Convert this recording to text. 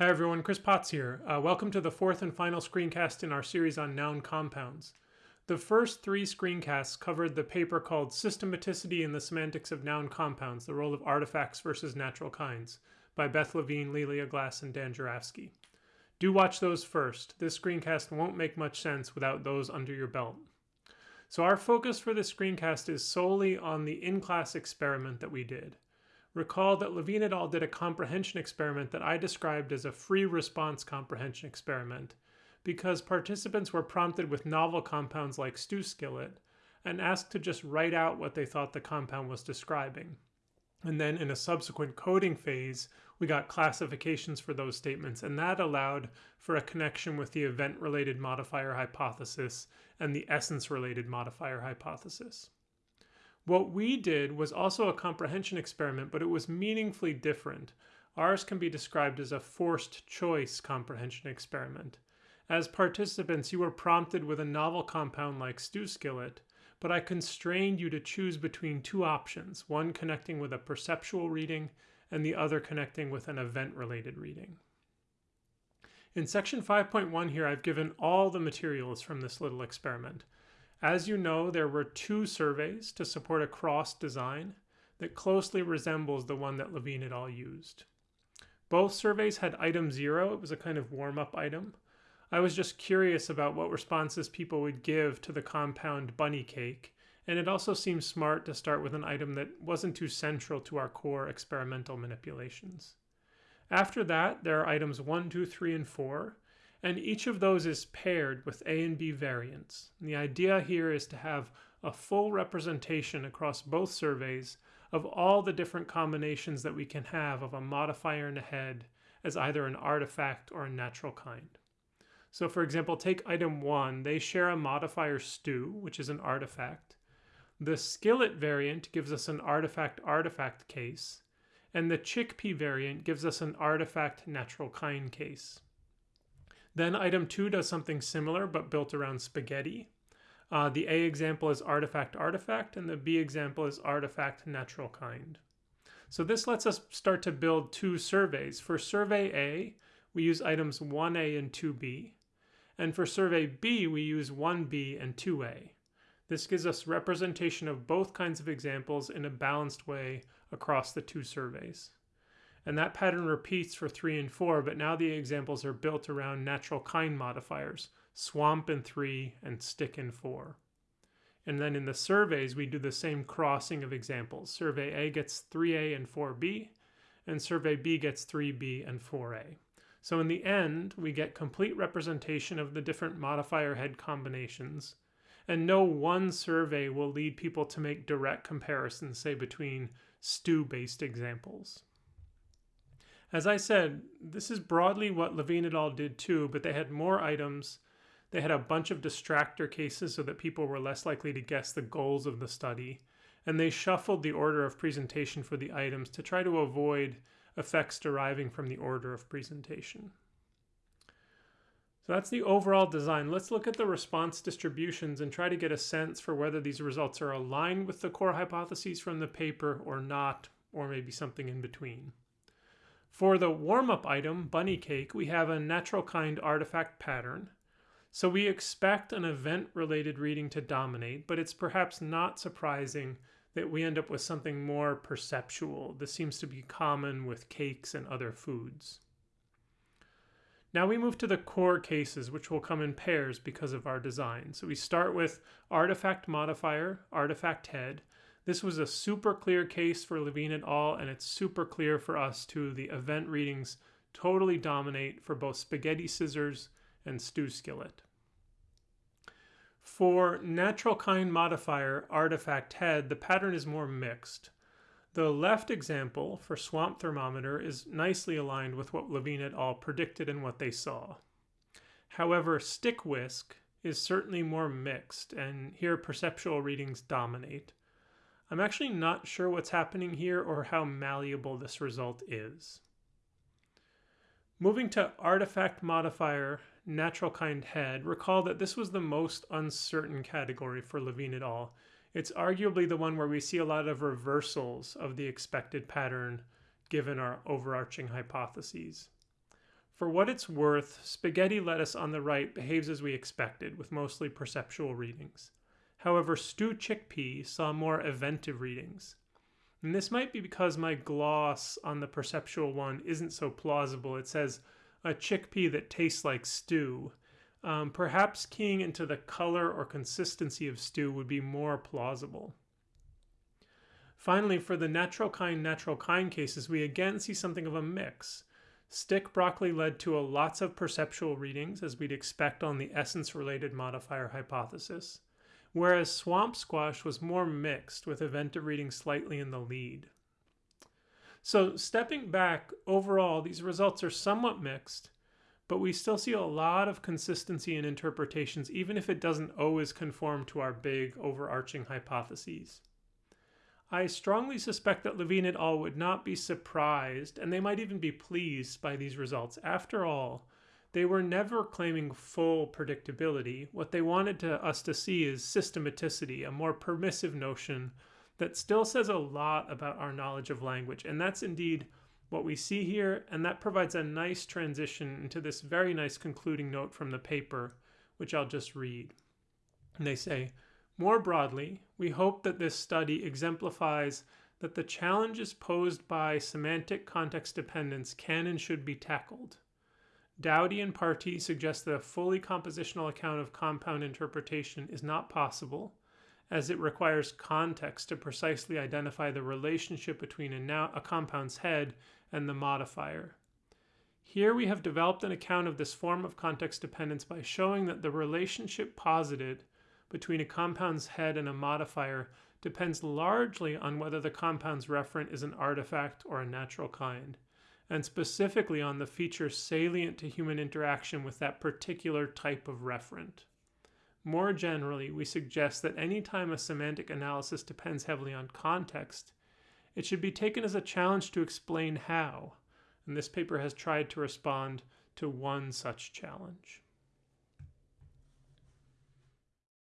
Hi everyone, Chris Potts here. Uh, welcome to the fourth and final screencast in our series on noun compounds. The first three screencasts covered the paper called Systematicity in the Semantics of Noun Compounds, the Role of Artifacts versus Natural Kinds by Beth Levin, Lelia Glass, and Dan Jurafsky. Do watch those first. This screencast won't make much sense without those under your belt. So our focus for this screencast is solely on the in-class experiment that we did. Recall that Levin et al. did a comprehension experiment that I described as a free response comprehension experiment because participants were prompted with novel compounds like stew skillet and asked to just write out what they thought the compound was describing. And then in a subsequent coding phase, we got classifications for those statements, and that allowed for a connection with the event related modifier hypothesis and the essence related modifier hypothesis. What we did was also a comprehension experiment, but it was meaningfully different. Ours can be described as a forced choice comprehension experiment. As participants, you were prompted with a novel compound like stew skillet, but I constrained you to choose between two options, one connecting with a perceptual reading and the other connecting with an event-related reading. In section 5.1 here, I've given all the materials from this little experiment. As you know, there were two surveys to support a cross design that closely resembles the one that Levin et al. used. Both surveys had item zero, it was a kind of warm-up item. I was just curious about what responses people would give to the compound bunny cake, and it also seemed smart to start with an item that wasn't too central to our core experimental manipulations. After that, there are items 1, 2, 3, and 4, and each of those is paired with A and B variants. And the idea here is to have a full representation across both surveys of all the different combinations that we can have of a modifier and a head as either an artifact or a natural kind. So for example, take item 1, they share a modifier stew, which is an artifact. The skillet variant gives us an artifact-artifact case, and the chickpea variant gives us an artifact natural kind case. Then item two does something similar, but built around spaghetti. Uh, the A example is artifact artifact, and the B example is artifact natural kind. So this lets us start to build two surveys. For survey A, we use items 1A and 2B. And for survey B, we use 1B and 2A. This gives us representation of both kinds of examples in a balanced way across the two surveys. And that pattern repeats for 3 and 4, but now the examples are built around natural kind modifiers, swamp in 3 and stick in 4. And then in the surveys, we do the same crossing of examples. Survey A gets 3A and 4B, and survey B gets 3B and 4A. So in the end, we get complete representation of the different modifier head combinations, and no one survey will lead people to make direct comparisons, say, between stew-based examples. As I said, this is broadly what Levin et al. did too, but they had more items. They had a bunch of distractor cases so that people were less likely to guess the goals of the study. And they shuffled the order of presentation for the items to try to avoid effects deriving from the order of presentation. So that's the overall design. Let's look at the response distributions and try to get a sense for whether these results are aligned with the core hypotheses from the paper or not, or maybe something in between. For the warm-up item, bunny cake, we have a natural kind artifact pattern. So we expect an event-related reading to dominate, but it's perhaps not surprising that we end up with something more perceptual. This seems to be common with cakes and other foods. Now we move to the core cases, which will come in pairs because of our design. So we start with artifact modifier, artifact head, this was a super clear case for Levin et al., and it's super clear for us too. The event readings totally dominate for both spaghetti scissors and stew skillet. For natural kind modifier artifact head, the pattern is more mixed. The left example for swamp thermometer is nicely aligned with what Levin et al. predicted and what they saw. However, stick whisk is certainly more mixed, and here perceptual readings dominate. I'm actually not sure what's happening here or how malleable this result is. Moving to artifact modifier natural kind head, recall that this was the most uncertain category for Levin et al. It's arguably the one where we see a lot of reversals of the expected pattern given our overarching hypotheses. For what it's worth, spaghetti lettuce on the right behaves as we expected, with mostly perceptual readings. However, stew chickpea saw more eventive readings. And this might be because my gloss on the perceptual one isn't so plausible. It says a chickpea that tastes like stew. Um, perhaps keying into the color or consistency of stew would be more plausible. Finally, for the natural kind natural kind cases, we again see something of a mix. Stick broccoli led to a lots of perceptual readings, as we'd expect on the essence-related modifier hypothesis, whereas swamp squash was more mixed, with eventive reading slightly in the lead. So stepping back, overall, these results are somewhat mixed, but we still see a lot of consistency in interpretations, even if it doesn't always conform to our big overarching hypotheses. I strongly suspect that Levin et al. would not be surprised, and they might even be pleased by these results. After all, they were never claiming full predictability. What they wanted to, us to see is systematicity, a more permissive notion that still says a lot about our knowledge of language. And that's indeed what we see here, and that provides a nice transition into this very nice concluding note from the paper, which I'll just read. And they say, more broadly, we hope that this study exemplifies that the challenges posed by semantic context dependence can and should be tackled. Dowty and Partee suggest that a fully compositional account of compound interpretation is not possible, as it requires context to precisely identify the relationship between a, a compound's head and the modifier. Here we have developed an account of this form of context dependence by showing that the relationship posited between a compound's head and a modifier depends largely on whether the compound's referent is an artifact or a natural kind, and specifically on the features salient to human interaction with that particular type of referent. More generally, we suggest that any time a semantic analysis depends heavily on context, it should be taken as a challenge to explain how, and this paper has tried to respond to one such challenge.